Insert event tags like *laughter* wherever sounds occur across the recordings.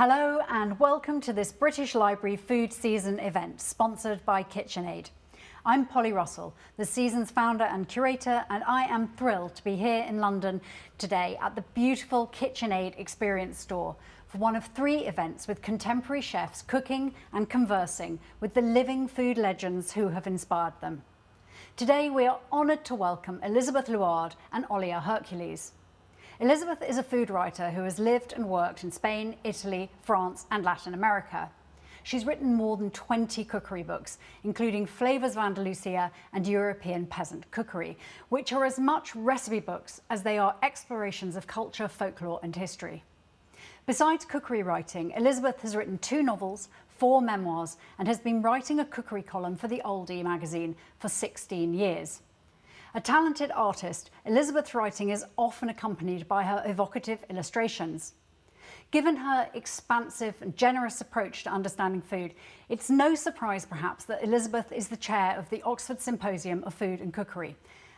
Hello and welcome to this British Library Food Season event sponsored by KitchenAid. I'm Polly Russell, the season's founder and curator, and I am thrilled to be here in London today at the beautiful KitchenAid Experience Store for one of three events with contemporary chefs cooking and conversing with the living food legends who have inspired them. Today we are honoured to welcome Elizabeth Luard and Olia Hercules. Elizabeth is a food writer who has lived and worked in Spain, Italy, France and Latin America. She's written more than 20 cookery books, including Flavors of Andalusia and European Peasant Cookery, which are as much recipe books as they are explorations of culture, folklore and history. Besides cookery writing, Elizabeth has written two novels, four memoirs and has been writing a cookery column for the Oldie magazine for 16 years. A talented artist, Elizabeth's writing is often accompanied by her evocative illustrations. Given her expansive and generous approach to understanding food, it's no surprise perhaps that Elizabeth is the chair of the Oxford Symposium of Food and Cookery,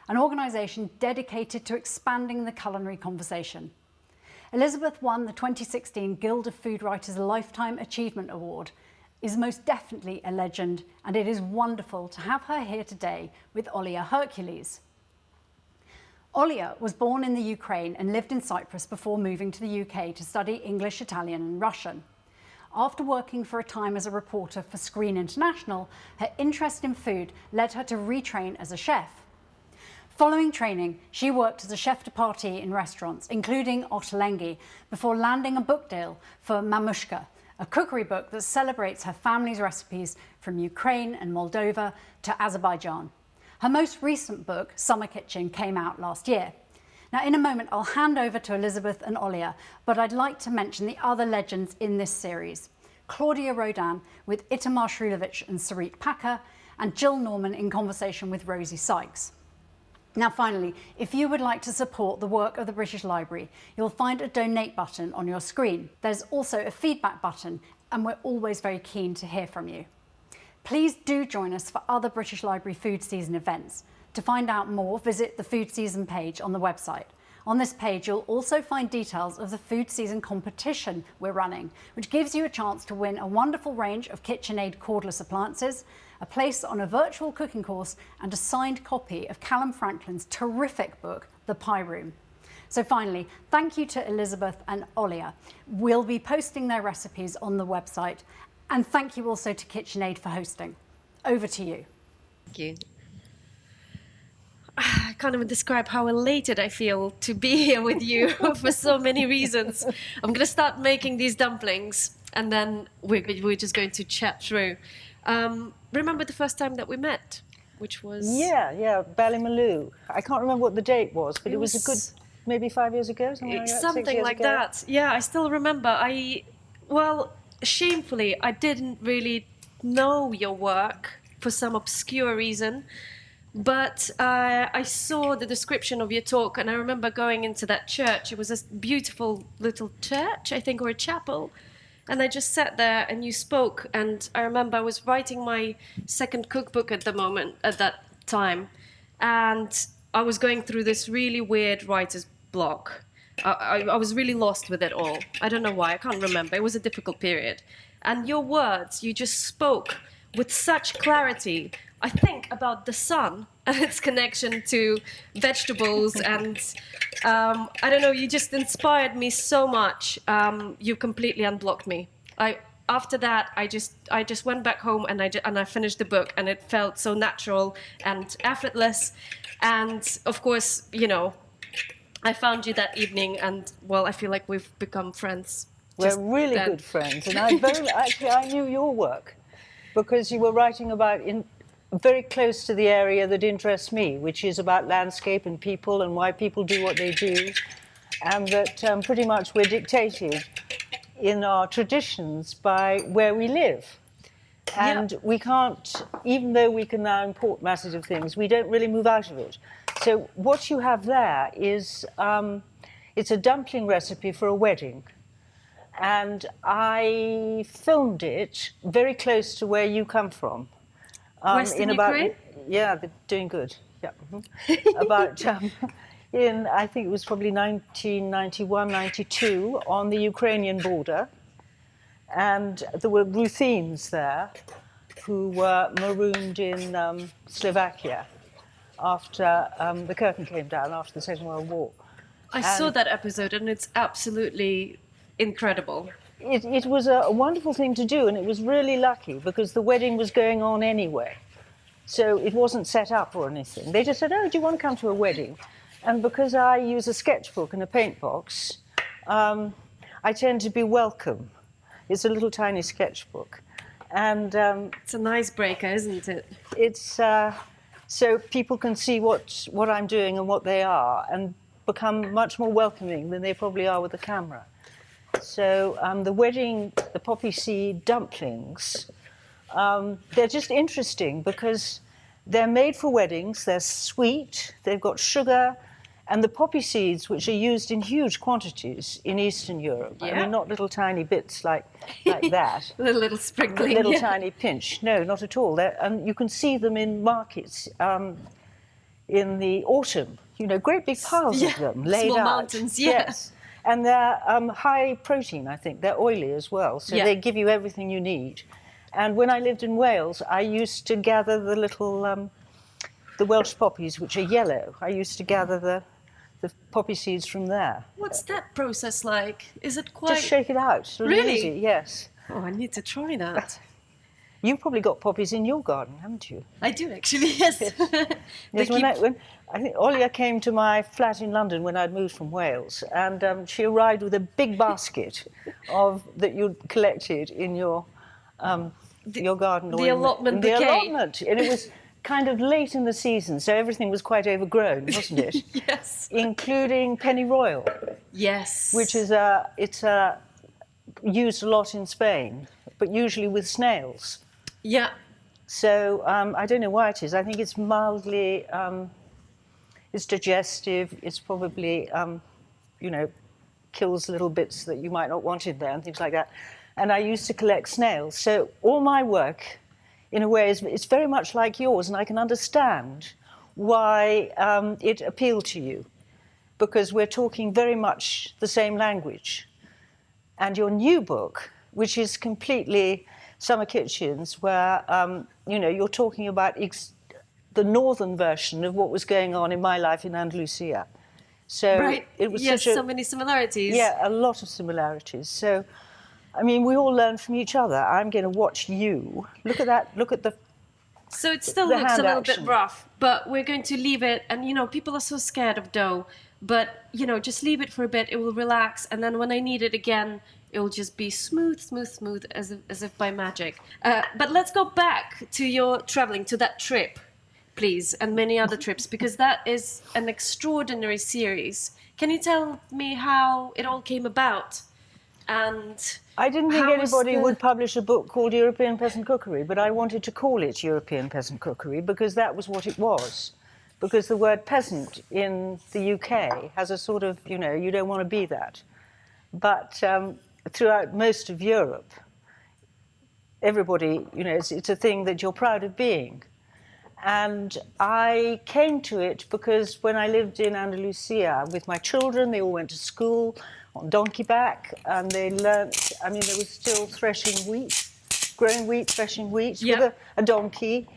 an organisation dedicated to expanding the culinary conversation. Elizabeth won the 2016 Guild of Food Writers Lifetime Achievement Award, is most definitely a legend, and it is wonderful to have her here today with Olia Hercules. Olia was born in the Ukraine and lived in Cyprus before moving to the UK to study English, Italian and Russian. After working for a time as a reporter for Screen International, her interest in food led her to retrain as a chef. Following training, she worked as a chef de partie in restaurants, including Ottolenghi, before landing a book deal for Mamushka, a cookery book that celebrates her family's recipes from Ukraine and Moldova to Azerbaijan. Her most recent book, Summer Kitchen, came out last year. Now, in a moment, I'll hand over to Elizabeth and Olia, but I'd like to mention the other legends in this series. Claudia Roden with Itamar Srulovich and Sarit Packer, and Jill Norman in conversation with Rosie Sykes. Now finally, if you would like to support the work of the British Library, you'll find a donate button on your screen. There's also a feedback button and we're always very keen to hear from you. Please do join us for other British Library Food Season events. To find out more, visit the Food Season page on the website. On this page, you'll also find details of the food season competition we're running, which gives you a chance to win a wonderful range of KitchenAid cordless appliances, a place on a virtual cooking course, and a signed copy of Calum Franklin's terrific book, The Pie Room. So finally, thank you to Elizabeth and Olia. We'll be posting their recipes on the website and thank you also to KitchenAid for hosting. Over to you. Thank you. Ah, I can't even describe how elated I feel to be *laughs* here with you *laughs* for so many reasons. I'm going to start making these dumplings and then we're, we're just going to chat through. Um, remember the first time that we met? Which was... Yeah, yeah, Ballymaloe. I can't remember what the date was, but it, it was, was, a good, maybe five years ago? Something like that. Something like that. Yeah, I still remember. I, well, shamefully, I didn't really know your work for some obscure reason. But uh, I saw the description of your talk, and I remember going into that church. It was a beautiful little church, I think, or a chapel. And I just sat there, and you spoke. And I remember I was writing my second cookbook at the moment, at that time, and I was going through this really weird writer's block. I, I, was really lost with it all. I don't know why, I can't remember. It was a difficult period. And your words, you just spoke with such clarity, I think, about the sun and its connection to vegetables. and um, I don't know, you just inspired me so much. Um, you completely unblocked me. I, after that, I just I just went back home and I just, and I finished the book, and it felt so natural and effortless. And of course, you know, I found you that evening, and well, I feel like we've become friends. We're really then. good friends, and I *laughs* very actually I knew your work because you were writing about in very close to the area that interests me, which is about landscape and people and why people do what they do, and that um, pretty much we're dictated in our traditions by where we live. And we can't, even though we can now import masses of things, we don't really move out of it. So what you have there is, um, it's a dumpling recipe for a wedding. And I filmed it very close to where you come from. Um, Western in about, Ukraine? Yeah, they're doing good. Yeah. Mm -hmm. about, *laughs* um, in, I think it was probably 1991, 92, on the Ukrainian border. And there were Ruthenians there who were marooned in um, Slovakia after um, the curtain came down after the Second World War. I saw that episode and it's absolutely incredible. It, it was a, a wonderful thing to do, and it was really lucky because the wedding was going on anyway. So it wasn't set up or anything. They just said, Oh, do you want to come to a wedding? And because I use a sketchbook and a paint box, um, I tend to be welcome. It's a little tiny sketchbook. And um, It's an icebreaker, isn't it? it's uh, so people can see what, what I'm doing and what they are and become much more welcoming than they probably are with the camera. So um, the wedding, the poppy seed dumplings, um, they're just interesting because they're made for weddings, they're sweet, they've got sugar, and the poppy seeds, which are used in huge quantities in Eastern Europe. Yeah. I mean, not little tiny bits like, like *laughs* that A little a sprinkling. little yeah. tiny pinch. No, not at all. They're, and you can see them in markets um, in the autumn. You know, great big piles Yeah, of them *laughs* laid small out. mountains. Yes, and they're um, high protein. I think they're oily as well, so Yeah. they give you everything you need. And when I lived in Wales, I used to gather the little um, the Welsh poppies, which are yellow. I used to gather the the poppy seeds from there. What's that process like? Is it quite. Just shake it out. Really, easy. Yes. Oh, I need to try that. *laughs* You've probably got poppies in your garden, haven't you? I do actually, *laughs* yes. *laughs* They Yes, when, keep- I, when I think Olia came to my flat in London when I'd moved from Wales, and um, she arrived with a big basket *laughs* of that you'd collected in your um, your garden. or the allotment in the allotment, and it was kind of late in the season, so everything was quite overgrown, wasn't it? *laughs* yes. Including pennyroyal, Yes. which is a it's a used a lot in Spain, but usually with snails. Yeah. So um, I don't know why it is. I think it's mildly, it's digestive. It's probably, um, you know, kills little bits that you might not want in there and things like that. And I used to collect snails. So all my work, in a way, is it's very much like yours, and I can understand why um, it appealed to you, because we're talking very much the same language and your new book, which is completely summer kitchens, where um, you know you're talking about ex- the northern version of what was going on in my life in Andalusia. So Right. it was yes, such a so many similarities. yeah, a lot of similarities. So, I mean, we all learn from each other. I'm going to watch you. Look at that. Look at the. So it still looks a little action. bit rough, but we're going to leave it. And you know, people are so scared of dough, but you know, just leave it for a bit. It will relax, and then when I need it again, it will just be smooth, smooth, smooth, as if, as if by magic. Uh, but let's go back to your traveling to that trip, please, and many other trips, because that is an extraordinary series. Can you tell me how it all came about? And I didn't think anybody the- would publish a book called European Peasant Cookery, but I wanted to call it European Peasant Cookery because that was what it was. Because the word peasant in the UK has a sort of, you know, you don't want to be that. But um, throughout most of Europe, everybody, you know, it's, it's a thing that you're proud of being. And I came to it because when I lived in Andalusia with my children, they all went to school on donkey back and they learnt, I mean, there was still threshing wheat, growing wheat, threshing wheat Yeah. with a, a donkey.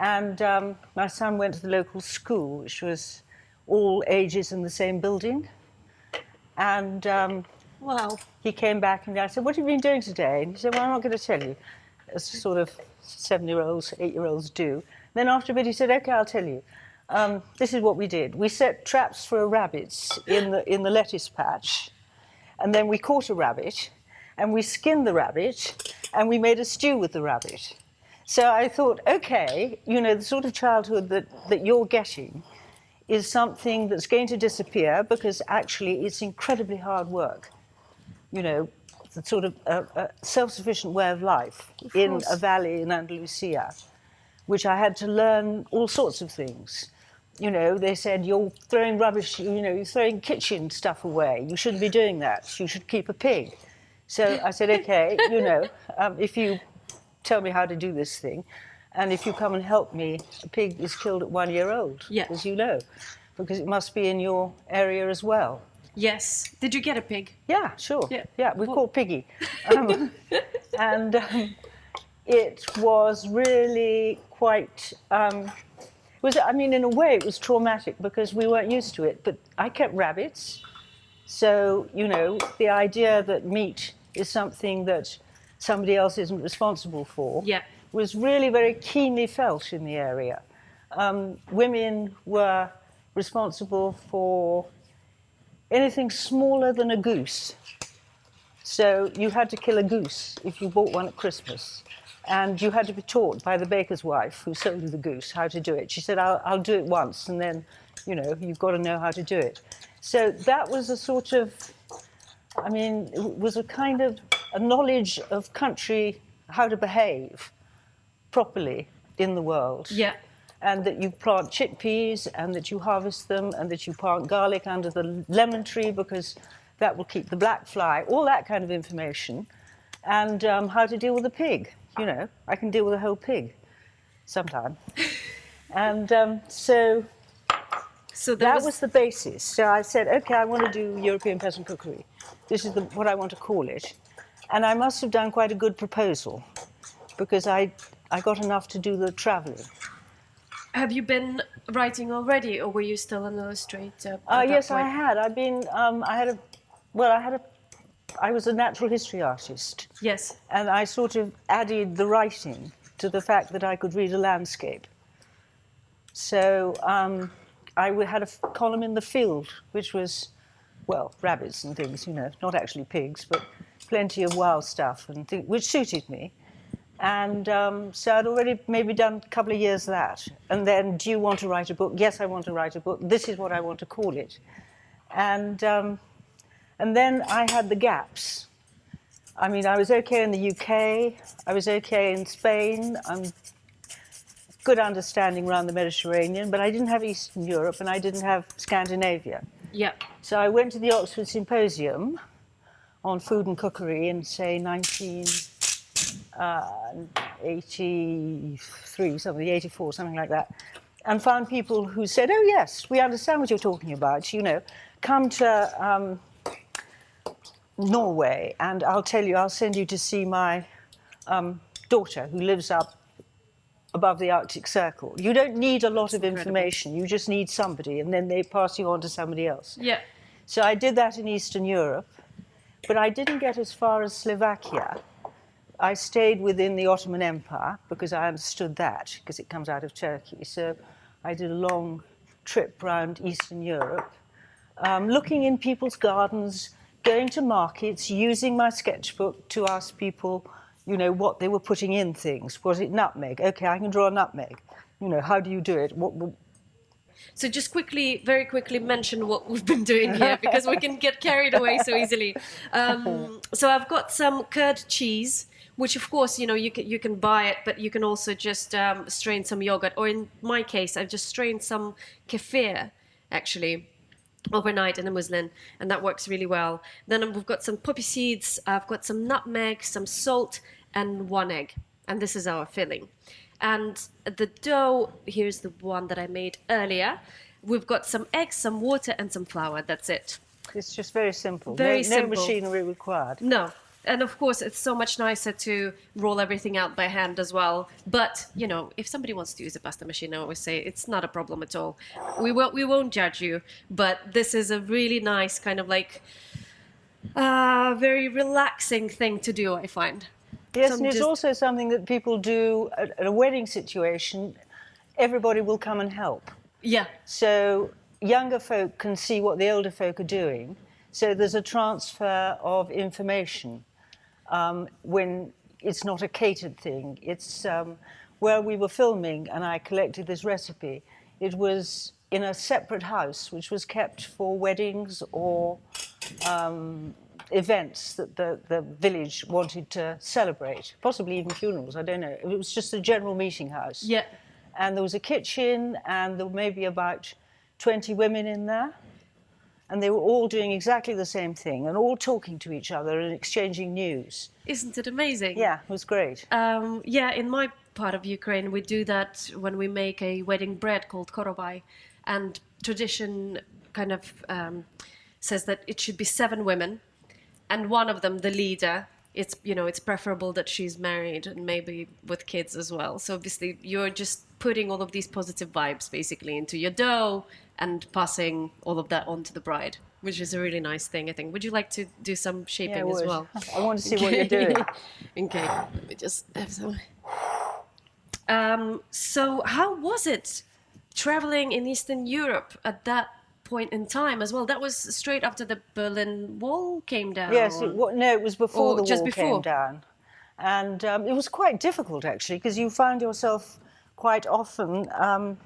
And um, my son went to the local school, which was all ages in the same building. And um, wow, he came back and I said, What have you been doing today? And he said, Well, I'm not going to tell you, as sort of seven year olds, eight year olds do. Then after a bit, he said, OK, I'll tell you. Um, this is what we did. We set traps for rabbits in the, in the lettuce patch, and then we caught a rabbit, and we skinned the rabbit, and we made a stew with the rabbit. So I thought, OK, you know, the sort of childhood that, that you're getting is something that's going to disappear because actually it's incredibly hard work you know, the sort of a, a self-sufficient way of life in course. a valley in Andalusia, which I had to learn all sorts of things. You know, they said you're throwing rubbish, you know, you're throwing kitchen stuff away. You shouldn't be doing that. You should keep a pig. So I said, okay, you know, um, if you tell me how to do this thing, and if you come and help me, a pig is killed at one year old, Yeah. as you know, because it must be in your area as well. Yes. Did you get a pig? Yeah, sure. Yeah. Yeah, we Well- called Piggy. Um, *laughs* and um, it was really quite, um, was I mean, in a way, it was traumatic because we weren't used to it. But I kept rabbits. So, you know, the idea that meat is something that somebody else isn't responsible for Yeah. was really very keenly felt in the area. Um, women were responsible for anything smaller than a goose. So you had to kill a goose if you bought one at Christmas. And you had to be taught by the baker's wife who sold you the goose how to do it. She said, I'll, I'll do it once, and then, you know, you've got to know how to do it. So that was a sort of, I mean, it was a kind of a knowledge of country, how to behave properly in the world Yeah. and that you plant chickpeas and that you harvest them and that you plant garlic under the lemon tree because that will keep the black fly, all that kind of information, and um, how to deal with a pig. You know, I can deal with a whole pig sometime. *laughs* and um, so So that was, was the basis. So I said, okay, I want to do European peasant cookery. This is the, what I want to call it. And I must have done quite a good proposal because I, I got enough to do the traveling. Have you been writing already, or were you still an illustrator? Uh, yes, I had. I've been. Um, I had a. Well, I had a. I was a natural history artist, Yes. and I sort of added the writing to the fact that I could read a landscape. So um, I had a column in the field, which was, well, rabbits and things, you know, not actually pigs, but plenty of wild stuff, and which suited me. And um, so I'd already maybe done a couple of years of that. And then, do you want to write a book? Yes, I want to write a book. This is what I want to call it. And, um, and then I had the gaps. I mean, I was okay in the UK, I was okay in Spain, I'm good understanding around the Mediterranean, but I didn't have Eastern Europe and I didn't have Scandinavia. Yeah. So I went to the Oxford Symposium on food and cookery in, say, 1983, something, 84, something like that, and found people who said, oh, yes, we understand what you're talking about, you know, come to um, Norway and I'll tell you, I'll send you to see my um, daughter who lives up above the Arctic Circle. You don't need a lot of information, you just need somebody, and then they pass you on to somebody else. Yeah. So I did that in Eastern Europe, but I didn't get as far as Slovakia. I stayed within the Ottoman Empire because I understood that, because it comes out of Turkey. So I did a long trip around Eastern Europe, um, looking in people's gardens, going to markets, using my sketchbook to ask people, you know, what they were putting in things. Was it nutmeg? Okay, I can draw a nutmeg. You know, how do you do it? What, what, So just quickly, very quickly mention what we've been doing here because we can get carried away so easily. Um, so I've got some curd cheese, which of course you know you can you can buy it, but you can also just um, strain some yogurt. Or in my case, I've just strained some kefir, actually. Overnight in a muslin, and that works really well. Then we've got some poppy seeds, I've got some nutmeg, some salt, and one egg. And this is our filling. And the dough, here's the one that I made earlier. We've got some eggs, some water, and some flour. That's it. it's just very simple. Very no, simple. no machinery required. No. And of course, it's so much nicer to roll everything out by hand as well. But you know, if somebody wants to use a pasta machine, I always say it's not a problem at all. We won't we won't judge you. But this is a really nice kind of like uh, very relaxing thing to do. I find. Yes, Some and it's just- also something that people do at a wedding situation. Everybody will come and help. Yeah. So younger folk can see what the older folk are doing. So there's a transfer of information um, when it's not a catered thing. It's um, where we were filming and I collected this recipe. It was in a separate house, which was kept for weddings or um, events that the, the village wanted to celebrate, possibly even funerals, I don't know. It was just a general meeting house Yeah. and there was a kitchen and there were maybe about 20 women in there and they were all doing exactly the same thing and all talking to each other and exchanging news Isn't it amazing? yeah it was great Um, yeah, in my part of Ukraine, we do that when we make a wedding bread called korovai, and tradition kind of um, says that it should be seven women, and one of them, the leader, it's you know it's preferable that she's married and maybe with kids as well. So obviously you're just putting all of these positive vibes basically into your dough and passing all of that on to the bride, which is a really nice thing. I think. Would you like to do some shaping Yeah, as would. well? I want to see what you're doing. *laughs* okay, let me just have some. Um, so, how was it traveling in Eastern Europe at that point in time as well? That was straight after the Berlin Wall came down. Yes, it, no, it was before Or the wall before? came down, and um, it was quite difficult actually because you found yourself quite often um,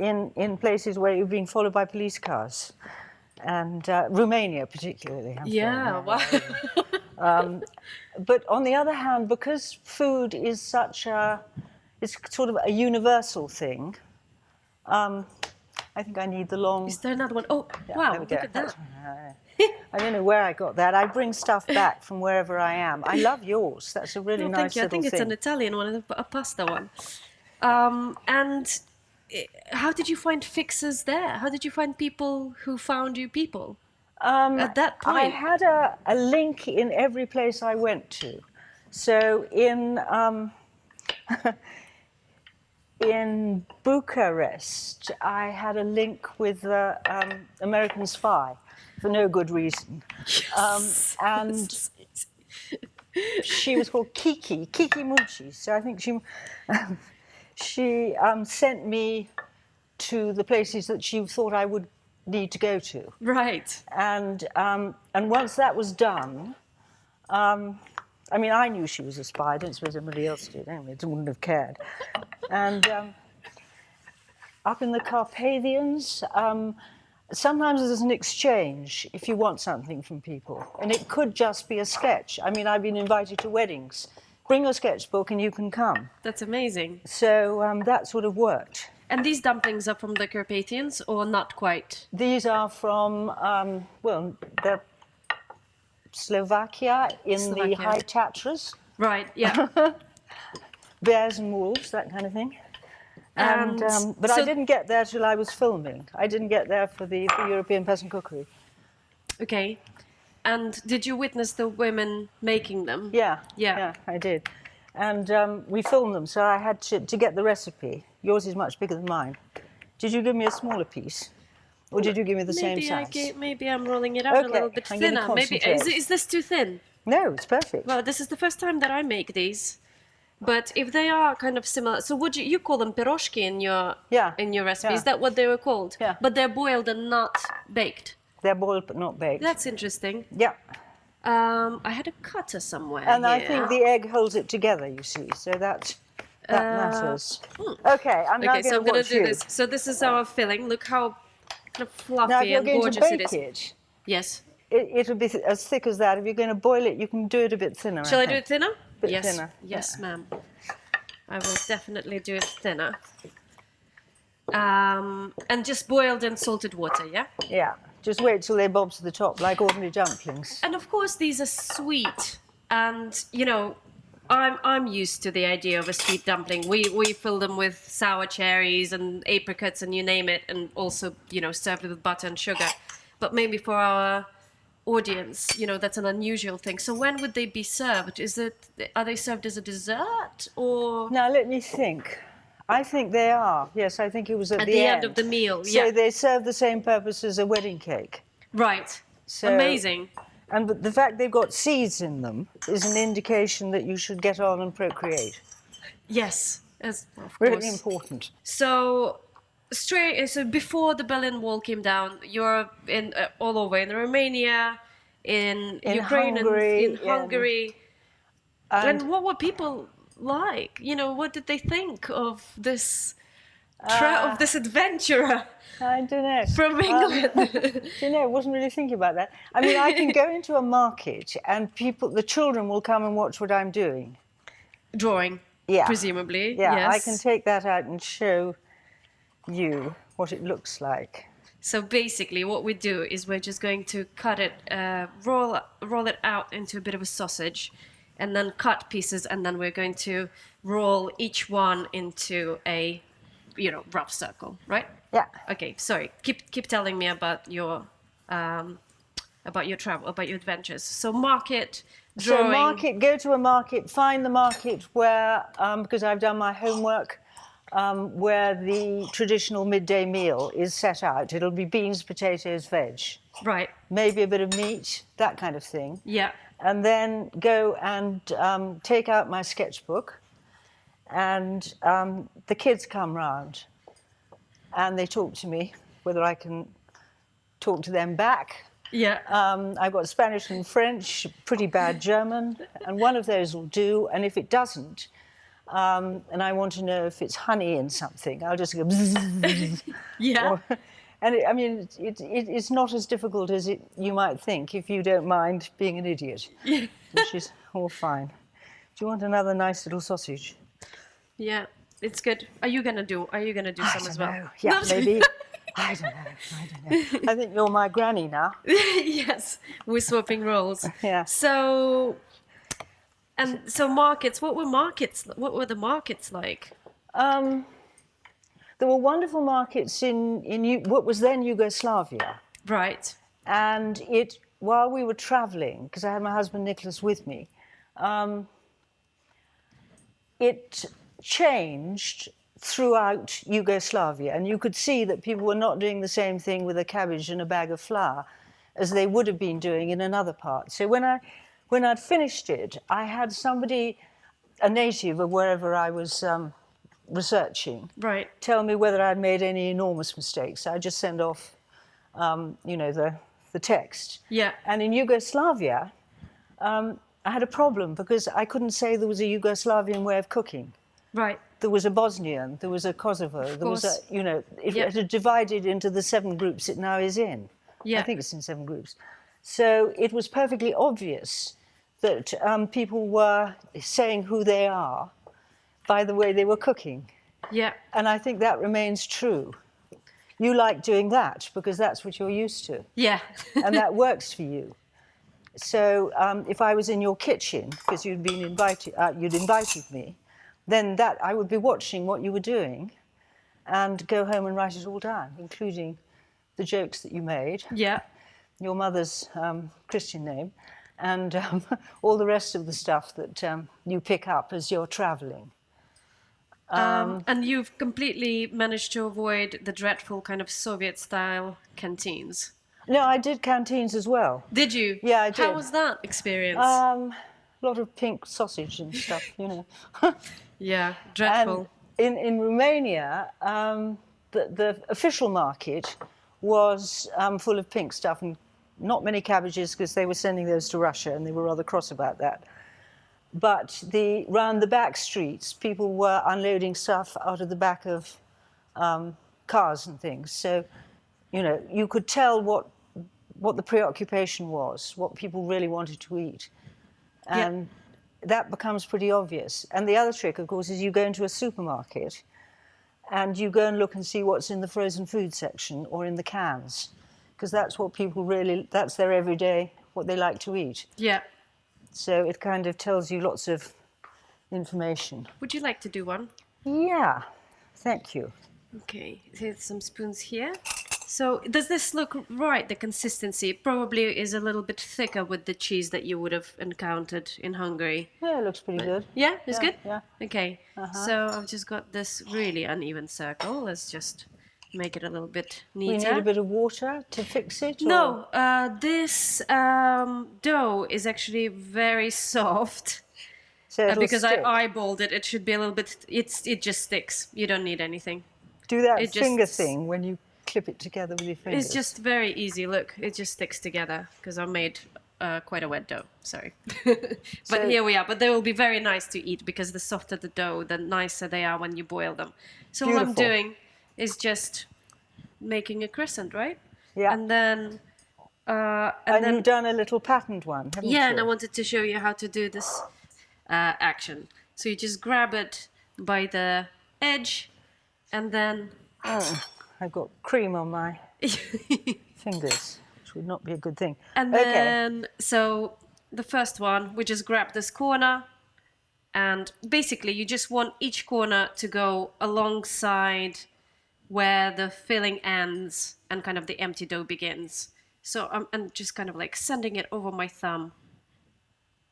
in in places where you've been followed by police cars, and uh, Romania particularly. I'm Yeah, sorry. wow. *laughs* But on the other hand, because food is such a it's sort of a universal thing. Um, I think I need the long. Is there another one? Oh, Yeah, wow, look at that. *laughs* I don't know where I got that. I bring stuff back from wherever I am. I love yours. That's a really No, nice thank you. I think it's thing. an Italian one, a pasta one. Um, and how did you find fixers there? How did you find people who found you people? Um, at that point, I had a, a link in every place I went to. So in um, *laughs* in Bucharest, I had a link with the um, American Spy for no good reason, um, and *laughs* she was called Kiki Kiki Mucci. So I think she *laughs* she um, sent me to the places that she thought I would need to go to Right. and um, and once that was done, um, I mean, I knew she was a spy. I don't suppose anybody else did. Anyway, they wouldn't have cared. And um, up in the Carpathians, um, sometimes there's an exchange if you want something from people, and it could just be a sketch. I mean, I've been invited to weddings. Bring your sketchbook and you can come. That's amazing. So um, that sort of worked. And these dumplings are from the Carpathians or not quite? These are from, um, well, they're Slovakia in the High Tatras, Right, yeah. *laughs* bears and wolves, that kind of thing. And, And um, but I didn't get there till I was filming. I didn't get there for the for European Peasant Cookery. okay. And did you witness the women making them? Yeah, Yeah. yeah, I did. And um, we filmed them, so I had to, to get the recipe. Yours is much bigger than mine. Did you give me a smaller piece? Or did you give me the maybe same I size? ga- maybe I'm rolling it out a little bit I'm thinner. Maybe is, is this too thin? No, it's perfect. Well, this is the first time that I make these. But if they are kind of similar, so would you you call them piroshki in your Yeah, in your recipe? Is that what they were called? Yeah. But they're boiled and not baked. They're boiled but not baked. That's interesting. yeah. Um, I had a cutter somewhere. And I think the egg holds it together, you see, so that, that matters. Okay, I'm Uh, hmm. Okay, so going I'm to gonna do you. this. So this is our filling. Look how kind of fluffy Now, and going to gorgeous it bake is. it, Yes. it, it'll be as thick as that. If you're going to boil it, you can do it a bit thinner. Shall I do it thinner? Bit yes. thinner, Yes, yeah. ma'am. I will definitely do it thinner. Um, and just boiled in salted water, yeah? Yeah, just wait till they bob to the top, like ordinary dumplings. And of course, these are sweet. And, you know, I'm, I'm used to the idea of a sweet dumpling. We, we fill them with sour cherries and apricots and you name it, and also, you know, served with butter and sugar. But maybe for our audience, you know, that's an unusual thing. So when would they be served? Is it, are they served as a dessert or? Now, let me think. I think they are. Yes, I think it was at, At the end of the meal, So yeah. they serve the same purpose as a wedding cake. Right. So- Amazing. And the- the fact they've got seeds in them is an indication that you should get on and procreate. Yes. As, of Really course. important. So straight so before the Berlin Wall came down, you're in uh, all over in Romania, in, In Ukraine, Hungary, and in in- Hungary. And And, what were people like? You know, what did they think of this tra- Ah. of this adventurer *laughs* I don't know. from Um, England? Do *laughs* you know, I wasn't really thinking about that. I mean, I can go into a market and people, the children will come and watch what I'm doing. Drawing, Yeah. presumably. Yeah, yes. I can take that out and show you what it looks like. So basically, what we do is we're just going to cut it, uh, roll roll it out into a bit of a sausage, and then cut pieces, and then we're going to roll each one into a, you know, rough circle, right? Yeah. Okay. Sorry. Keep keep telling me about your um, about your travel, about your adventures. So market, So market, go to a market, find the market where, um, because I've done my homework, um, where the traditional midday meal is set out. It'll be beans, potatoes, veg, Right. maybe a bit of meat, that kind of thing. Yeah. And then go and um, take out my sketchbook and um, the kids come round and they talk to me whether i can talk to them back Yeah. um, i've got spanish and french pretty bad *laughs* german and one of those will do and if it doesn't um, and i want to know if it's honey in something i'll just go *laughs* yeah. or- and it, i mean it, it, it's not as difficult as it, you might think if you don't mind being an idiot *laughs* which is all fine. Do you want another nice little sausage? yeah. It's good. Are you gonna do? Are you gonna do some as well? No. Yeah, maybe. *laughs* I don't know. I don't know. I think you're my granny now. *laughs* yes, we're swapping roles. Yeah. So, and so markets. What were markets? What were the markets like? Um, there were wonderful markets in, in what was then Yugoslavia. Right. And it, while we were traveling, because I had my husband Nicholas with me, um, it changed throughout Yugoslavia. And you could see that people were not doing the same thing with a cabbage and a bag of flour as they would have been doing in another part. So when, I, when I'd finished it, I had somebody, a native of wherever I was um, researching, Right. tell me whether I'd made any enormous mistakes. I just send off, um, you know, the, the text. Yeah. And in Yugoslavia, um, I had a problem because I couldn't say there was a Yugoslavian way of cooking. Right. There was a Bosnian, there was a Kosovo, there was a, you know, it, Yeah. it had divided into the seven groups it now is in. Yeah. I think it's in seven groups. So it was perfectly obvious that um, people were saying who they are by the way they were cooking. Yeah. And I think that remains true. You like doing that because that's what you're used to, Yeah. and that *laughs* works for you. So um, if I was in your kitchen because you'd been invited, uh, you'd invited me, then that I would be watching what you were doing, and go home and write it all down, including the jokes that you made, yeah. your mother's um, Christian name, and um, *laughs* all the rest of the stuff that um, you pick up as you're travelling. Um, and you've completely managed to avoid the dreadful kind of Soviet-style canteens. No, I did canteens as well. Did you? Yeah, I did. How was that experience? Um, a lot of pink sausage and stuff, you know. *laughs* yeah. and Dreadful. in, in Romania, um, the, the official market was um, full of pink stuff and not many cabbages because they were sending those to Russia and they were rather cross about that. But the round the back streets, people were unloading stuff out of the back of um, cars and things. So, you know, you could tell what what the preoccupation was, what people really wanted to eat, Yeah. and that becomes pretty obvious. And the other trick, of course, is you go into a supermarket and you go and look and see what's in the frozen food section or in the cans, because that's what people really that's their everyday what they like to eat. yeah. So it kind of tells you lots of information. Would you like to do one? Yeah, thank you. Okay, here's some spoons here. So does this look right, the consistency? It probably is a little bit thicker with the cheese that you would have encountered in Hungary. Yeah, it looks pretty good. Yeah, it's Yeah, good? yeah. Okay, uh-huh. so I've just got this really uneven circle. Let's just make it a little bit neater. We need a bit of water to fix it. or- No, uh, this um, dough is actually very *laughs* soft. so Uh, because stick. I eyeballed it, it should be a little bit. It's it just sticks. You don't need anything. do that it just- finger thing when you clip it together with your fingers. It's just very easy. Look, it just sticks together because I made uh, quite a wet dough. Sorry, *laughs* but So- here we are. But they will be very nice to eat because the softer the dough, the nicer they are when you boil them. So what I'm doing is just making a crescent, right? yeah. And then, uh, and, And then you've done a little patterned one, haven't yeah, you? and I wanted to show you how to do this uh, action. So you just grab it by the edge, and then. Oh, I've got cream on my *laughs* fingers, which would not be a good thing. And okay. then, so the first one, we just grab this corner, and basically, you just want each corner to go alongside where the filling ends and kind of the empty dough begins. So I'm and just kind of like sending it over my thumb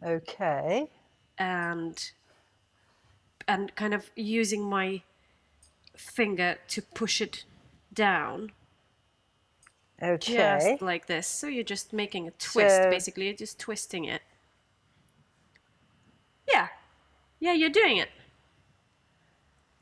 Okay. and and kind of using my finger to push it down Okay. just like this. So you're just making a twist So- basically, you're just twisting it. Yeah. Yeah, you're doing it.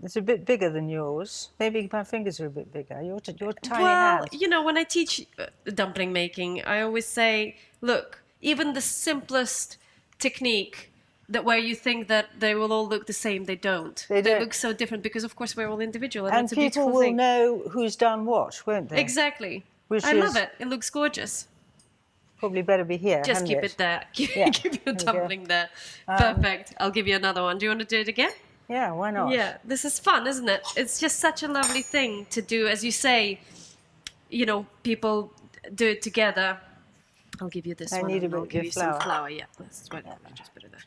It's a bit bigger than yours. Maybe my fingers are a bit bigger. Your, t- your tiny well, hand. you know, when I teach uh, dumpling making, I always say, look, even the simplest technique that where you think that they will all look the same, they don't. They don't. look so different because, of course, we're all individual, and, And people beautiful will thing. know who's done what, won't they? Exactly. Which I love it. It looks gorgeous. Probably better be here. Just keep it there. Keep, *laughs* Yeah, keep your there you go. dumpling there. Perfect. I'll give you another one. Do you want to do it again? Yeah, why not? Yeah, this is fun, isn't it? It's just such a lovely thing to do. As you say, you know, people do it together. I'll give you this I one. need a I'll bit give of you flour. some flour. Yeah, let's right, just put it there.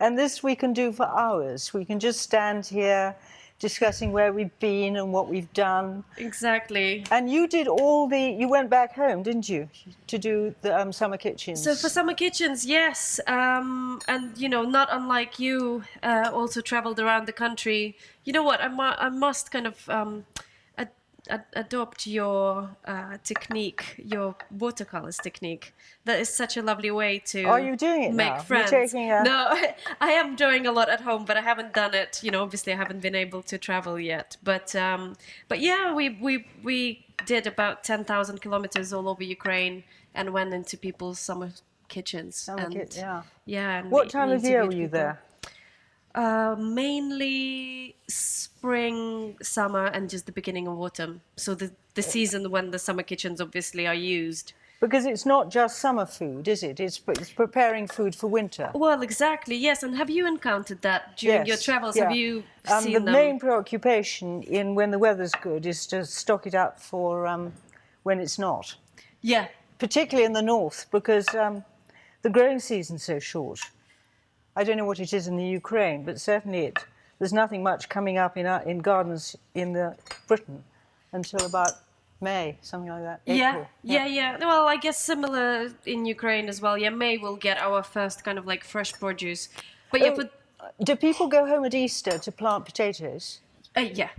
And this we can do for hours. We can just stand here discussing where we've been and what we've done. Exactly. And you did all the, you went back home, didn't you, to do the um, summer kitchens? So for summer kitchens, yes, um, and you know, not unlike you, uh, also traveled around the country. You know what? I, mu- I must kind of um, ad- ad- adopt your uh, technique, your watercolors technique. That is such a lovely way to. Are you doing it make now? Friends? a- No, *laughs* I am drawing a lot at home, but I haven't done it. You know, obviously, I haven't been able to travel yet. But um, but yeah, we we we did about ten thousand kilometers all over Ukraine and went into people's summer kitchens. Summer and, kit- yeah. Yeah. What time of year were you people. there? Uh, mainly spring, summer, and just the beginning of autumn. So the the season when the summer kitchens obviously are used. Because it's not just summer food, is it? It's, it's preparing food for winter. Well, exactly. Yes. And have you encountered that during your travels? yeah. Have you Um, seen the them? main preoccupation in when the weather's good is to stock it up for um, when it's not, Yeah. particularly in the north because um, the growing season's so short. I don't know what it is in the Ukraine, but certainly it, there's nothing much coming up in, our, in gardens in the Britain until about May, something like that. Yeah, April. yeah, yeah. Well, I guess similar in Ukraine as well. Yeah, May we'll get our first kind of like fresh produce. But yeah, Oh, for, Do people go home at Easter to plant potatoes? uh, yeah,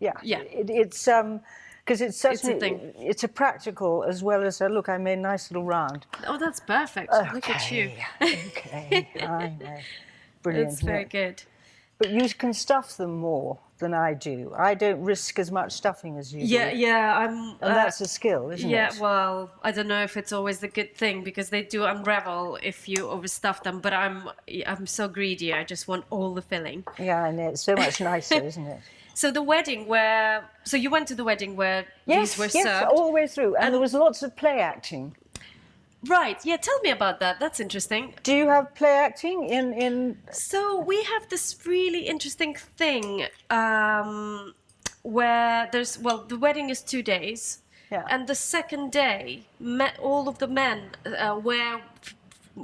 Yeah, Yeah. It, it's um, because it's such It's a thing. It's a practical as well as a look. I made a nice little round. Oh, that's perfect. Look at you. okay, I *laughs* know. Brilliant. It's very good. But you can stuff them more than I do. I don't risk as much stuffing as you Yeah, do. yeah. I'm. And uh, that's a skill, isn't yeah, it? Yeah, well, I don't know if it's always the good thing because they do unravel if you overstuff them. But I'm, I'm so greedy. I just want all the filling. Yeah, I know. It's so much nicer, isn't it? *laughs* So the wedding where, so you went to the wedding where Yes, these were yes, served. all the way through. And, there was lots of play acting. Right. Yeah. Tell me about that. That's interesting. Do you have play acting in in? So we have this really interesting thing um, where there's well, the wedding is two days, Yeah. and the second day, all of the men uh, wear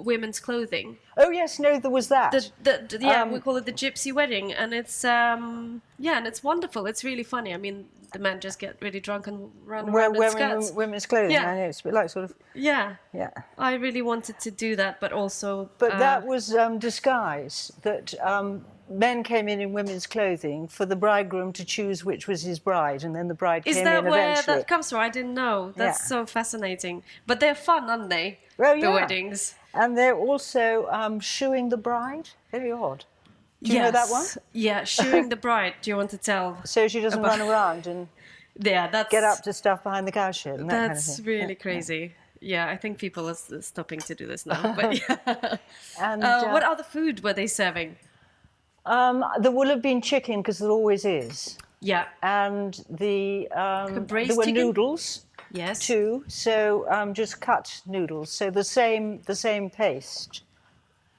women's clothing. Oh yes, no, there was that. The, the, the- yeah, Um, we call it the gypsy wedding, and it's um, yeah, and it's wonderful. It's really funny. I mean, the men just get really drunk and run Where around in skirts. women's clothing. Yeah. I know it's like sort of Yeah, yeah. I really wanted to do that, but also. But uh, that was um, disguise. That um, men came in in women's clothing for the bridegroom to choose which was his bride, and then the bride Is came that in where eventually. that comes from? I didn't know. That's Yeah. so fascinating. But they're fun, aren't they? Oh, The yeah. weddings. And they're also um, shoeing the bride. Very odd. Do you know that one? Yes. Yeah, shooing the bride. Do you want to tell? *laughs* So she doesn't About- run around and *laughs* Yeah, that's get up to stuff behind the cowshed and that kind of That's really crazy. Yeah, I think people are stopping to do this now. *laughs* But yeah. And Uh, uh, what other food were they serving? um, there will have been chicken because there always is, Yeah. and the um, there were chicken? noodles Yes. too. So um, just cut noodles. So the same the same paste.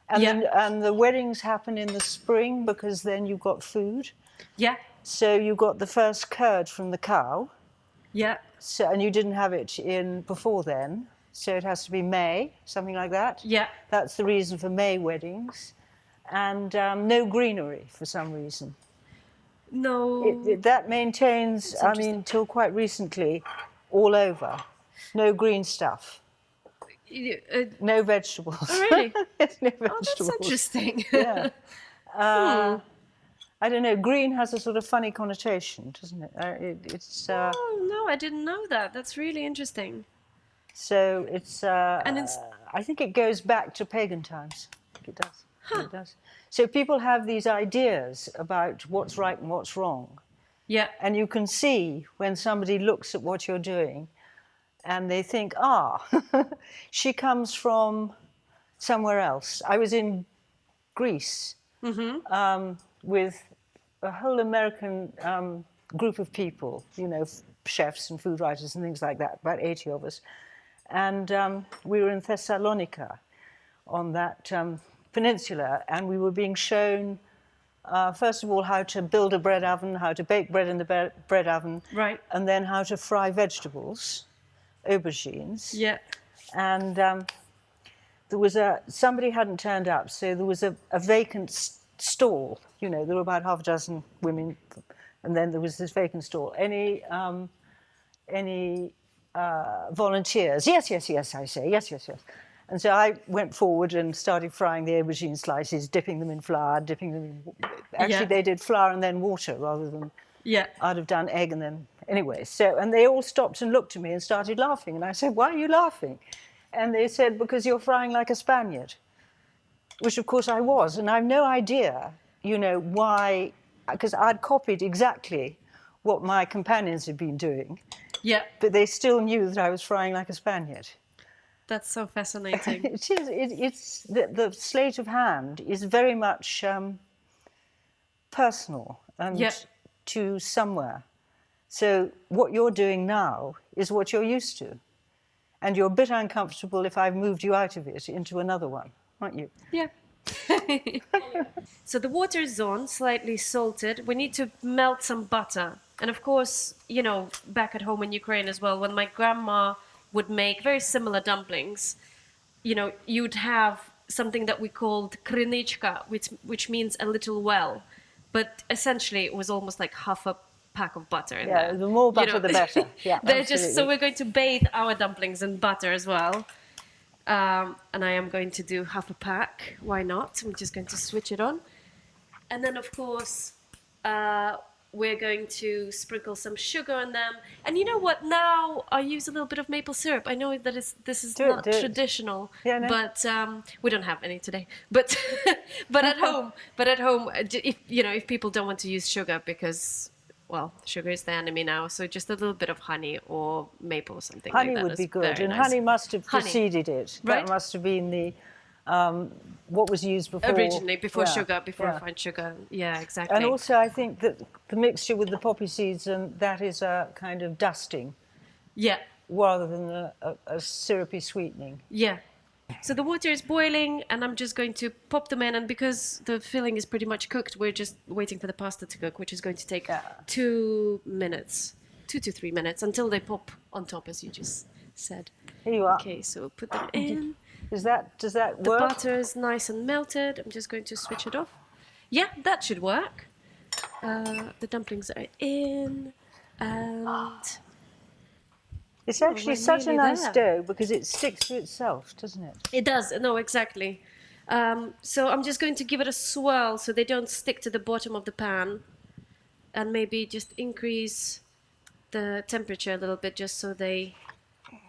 And Yeah. then, and the weddings happen in the spring because then you've got food. Yeah. So you got the first curd from the cow. Yeah. So and you didn't have it in before then. So it has to be May, something like that. Yeah. That's the reason for May weddings. And um, no greenery for some reason. No. It, it- that maintains, I mean, till quite recently, all over. No green stuff. Uh, No vegetables. oh, really? *laughs* Yes, no Oh, that's interesting. *laughs* Yeah. Uh, Hmm. I don't know. Green has a sort of funny connotation, doesn't it? Uh, it it's uh, oh no, I didn't know that. That's really interesting. so it's. Uh, And it's- I think it goes back to pagan times. It does. I think It does. So people have these ideas about what's right and what's wrong, Yeah. and you can see when somebody looks at what you're doing, and they think, ah, *laughs* she comes from somewhere else. I was in Greece um, with a whole American um, group of people, you know, chefs and food writers and things like that, about 80 of us. And um, we were in Thessalonica on that um, peninsula, and we were being shown, uh, first of all, how to build a bread oven, how to bake bread in the bread oven, Right. and then how to fry vegetables, aubergines Yeah. and um, there was a somebody hadn't turned up, so there was a, a vacant stall. You know, there were about half a dozen women, and then there was this vacant stall. Any um, any uh, volunteers? Yes, yes, yes. I say yes, yes, yes. And so I went forward and started frying the aubergine slices, dipping them in flour, dipping them in. Actually, Yeah. they did flour and then water rather than Yeah. I'd have done egg and then anyway. So and they all stopped and looked at me and started laughing. And I said, "Why are you laughing?" And they said, "Because you're frying like a Spaniard," which of course I was. And I've no idea, you know, why, because I'd copied exactly what my companions had been doing, Yeah. but they still knew that I was frying like a Spaniard. That's so fascinating. *laughs* It is. It, it's the, the slate of hand is very much um, personal and Yeah. to somewhere. So what you're doing now is what you're used to, and you're a bit uncomfortable if I've moved you out of it into another one, aren't you? Yeah. *laughs* so the water is on, slightly salted. We need to melt some butter. And of course, you know, back at home in Ukraine as well, when my grandma would make very similar dumplings, you know, you'd have something that we called krynichka, which which means a little well. But essentially it was almost like half a pack of butter in Yeah, there. the more you butter, the better. *laughs* Yeah, They're just so we're going to bathe our dumplings in butter as well. Um, and I am going to do half a pack. Why not? I'm just going to switch it on. And then, of course, uh, we're going to sprinkle some sugar on them. And you know what? Now I use a little bit of maple syrup. I know that this is Do not it. traditional, Yeah, no. but um, we don't have any today. But *laughs* but at *laughs* home, but at home, uh, if you know, if people don't want to use sugar because well, sugar is the enemy now, so just a little bit of honey or maple or something like Honey that would is be good, and nice. honey must have Honey. preceded it. Right. That must have been the um, what was used before. originally before Yeah, sugar, before yeah. refined sugar. Yeah, exactly. And also, I think that the mixture with the poppy seeds and that is a kind of dusting yeah, rather than a, a, a syrupy sweetening. yeah. So the water is boiling, and I'm just going to pop them in. And because the filling is pretty much cooked, we're just waiting for the pasta to cook, which is going to take Yeah. two minutes, two to three minutes until they pop on top, as you just said. Here you are. Okay, so put them in. Is that does that The work? butter is nice and melted. I'm just going to switch it off. Yeah, that should work. Uh, the dumplings are in, and It's actually we're such a nice there. dough because it sticks to itself, doesn't it? It does. No, exactly. Um, so I'm just going to give it a swirl so they don't stick to the bottom of the pan, and maybe just increase the temperature a little bit just so they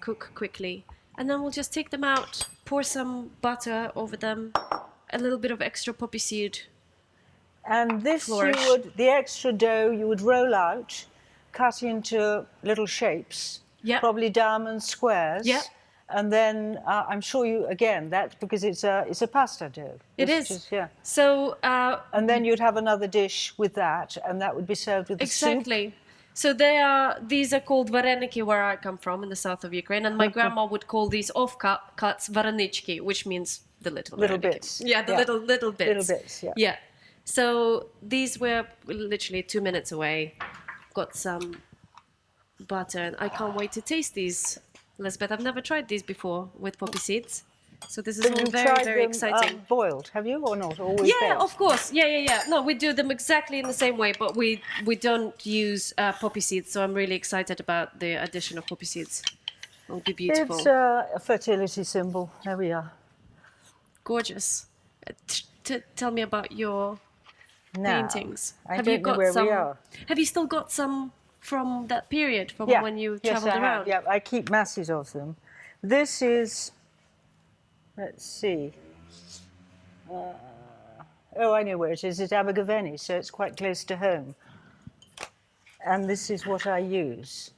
cook quickly. And then we'll just take them out, pour some butter over them, a little bit of extra poppy seed. And this Flourish. you would the extra dough you would roll out, cut into little shapes, Yeah. probably diamond squares. Yeah. And then uh, I'm sure you again that's because it's a it's a pasta dough. It It's is. just- yeah. So uh, And then you'd have another dish with that, and that would be served with the soup. Exactly. So they are these are called vareniki where I come from in the south of Ukraine, and my uh-huh. grandma would call these off cut, cuts varenichki, which means the little Little vareniki. bits. Yeah, the Yeah. little little bits. Little bits, yeah. Yeah. So these were literally two minutes away. Got some butter, and I can't wait to taste these. Lisbeth, I've never tried these before with poppy seeds, so this is But all very very them, exciting. um, boiled, have you, or not? Always Yeah, baked? of course. Yeah, yeah, yeah. No, we do them exactly in the same way, but we we don't use uh, poppy seeds. So I'm really excited about the addition of poppy seeds. It'll be beautiful. It's uh, a fertility symbol. There we are. Gorgeous. Uh, tell me about your Now, paintings. I have don't you know got where some? we are. Have you still got some from that period, from Yeah. when you yes, travelled I around? Have. Yeah, I keep masses of them. This is, let's see. Uh, oh, I know where it is. It's Abergavenny, so it's quite close to home. And this is what I use.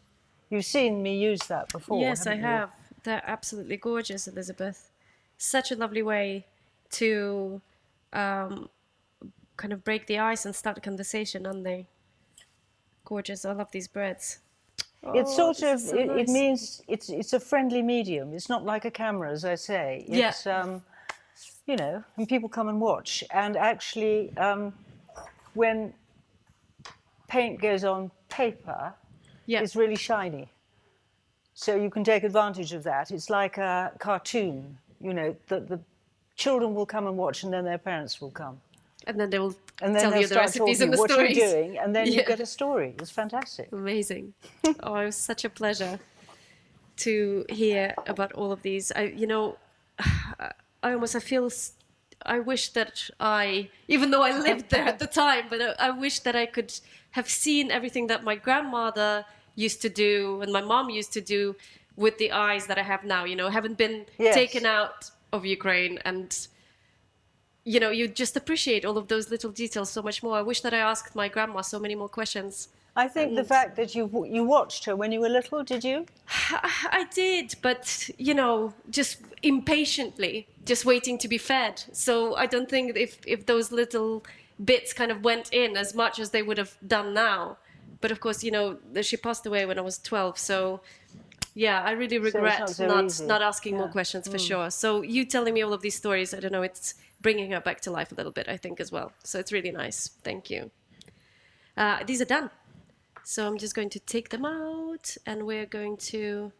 You've seen me use that before. Yes, I you? have. They're absolutely gorgeous, Elizabeth. Such a lovely way to um, kind of break the ice and start a conversation, aren't they? Gorgeous. I love these breads. It's Oh, sort this of. so it, it means it's it's a friendly medium. It's not like a camera, as I say. Yeah. Um, you know, and people come and watch. And actually, um, when paint goes on paper, Yeah. it's really shiny. So you can take advantage of that. It's like a cartoon. You know, the the children will come and watch, and then their parents will come. And then they will And then tell you the recipes and the what stories. you're doing, and then you get a story. It's fantastic. Amazing. oh, it was such a pleasure to hear about all of these. I, you know, *sighs* I almost I feel I wish that I, even though I lived there at the time, but I, I wish that I could have seen everything that my grandmother used to do and my mom used to do with the eyes that I have now. You know, haven't been Yes. taken out of Ukraine and. You know, you just appreciate all of those little details so much more. I wish that I asked my grandma so many more questions. I think the fact that you you watched her when you were little, did you? *sighs* I did, but you know, just impatiently, just waiting to be fed. So I don't think if if those little bits kind of went in as much as they would have done now. But of course, you know, she passed away when I was 12, so yeah, I really regret not so not easy. not asking more Yeah. Mm. questions for sure. So you telling me all of these stories, I don't know, it's bringing her back to life a little bit, I think as well. So it's really nice. Thank you. Uh, these are done. So I'm just going to take them out and we're going to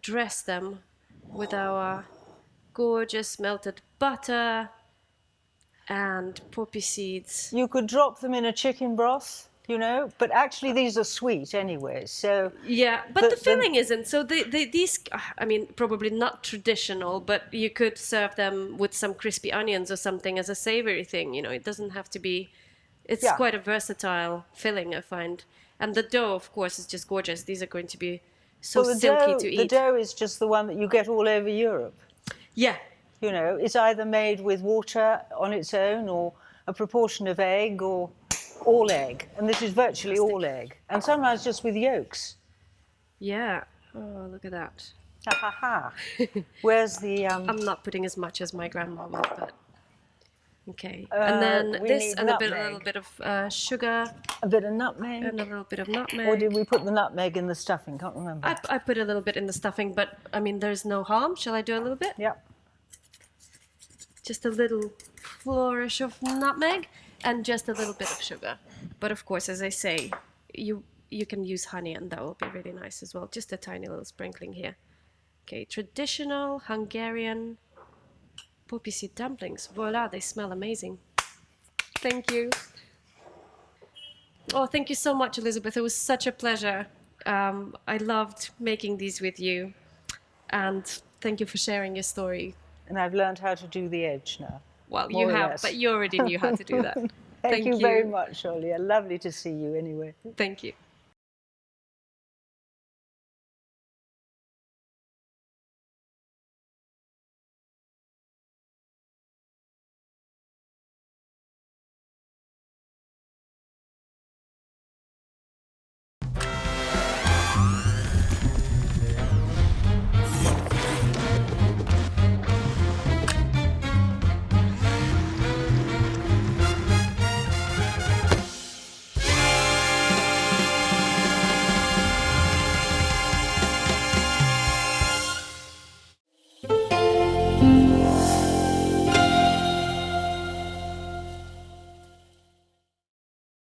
dress them with our gorgeous melted butter and poppy seeds. You could drop them in a chicken broth, you know, but actually these are sweet anyway. So Yeah, but The- the, the- filling isn't. So they, they, these, I mean, probably not traditional, but you could serve them with some crispy onions or something as a savory thing. You know, it doesn't have to be. It's Yeah. quite a versatile filling, I find. And the dough, of course, is just gorgeous. These are going to be so well, silky dough, to the eat. dough is just the one that you get all over Europe. Yeah, You know, it's either made with water on its own or a proportion of egg or all egg. And this is virtually all egg. And sometimes just with yolks. yeah. Oh, look at that. Ha ha ha. *laughs* Where's the um I'm not putting as much as my grandma would, but okay. Uh, and then this and a bit, a little bit of uh, sugar a bit of nutmeg? and a little bit of nutmeg. Or did we put the nutmeg in the stuffing? Can't remember. I, I put a little bit in the stuffing, but I mean, there's no harm. Shall I do a little bit? yeah. Just a little flourish of nutmeg and just a little bit of sugar. But of course, as I say, you you can use honey and that will be really nice as well. Just a tiny little sprinkling here. Okay, traditional Hungarian poppy seed dumplings. Voila, they smell amazing. Thank you. Oh, thank you so much, Elizabeth. It was such a pleasure. Um, I loved making these with you. And thank you for sharing your story. And I've learned how to do the edge now. Well, More you have, less. but you already knew how to do that. *laughs* Thank, you, very much, Olia. Lovely to see you anyway. Thank you.